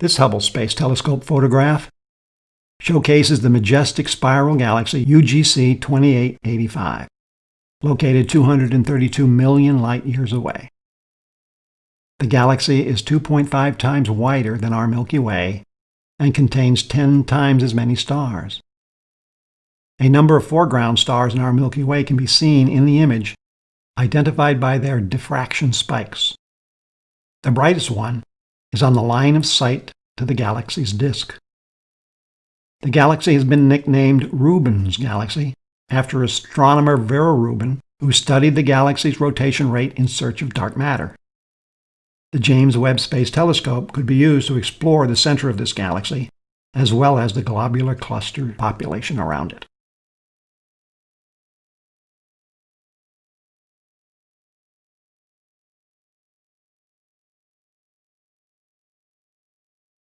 This Hubble Space Telescope photograph showcases the majestic spiral galaxy UGC 2885, located 232 million light-years away. The galaxy is 2.5 times wider than our Milky Way and contains 10 times as many stars. A number of foreground stars in our Milky Way can be seen in the image, identified by their diffraction spikes. The brightest one is on the line of sight to the galaxy's disk. The galaxy has been nicknamed Rubin's Galaxy after astronomer Vera Rubin, who studied the galaxy's rotation rate in search of dark matter. The James Webb Space Telescope could be used to explore the center of this galaxy, as well as the globular cluster population around it.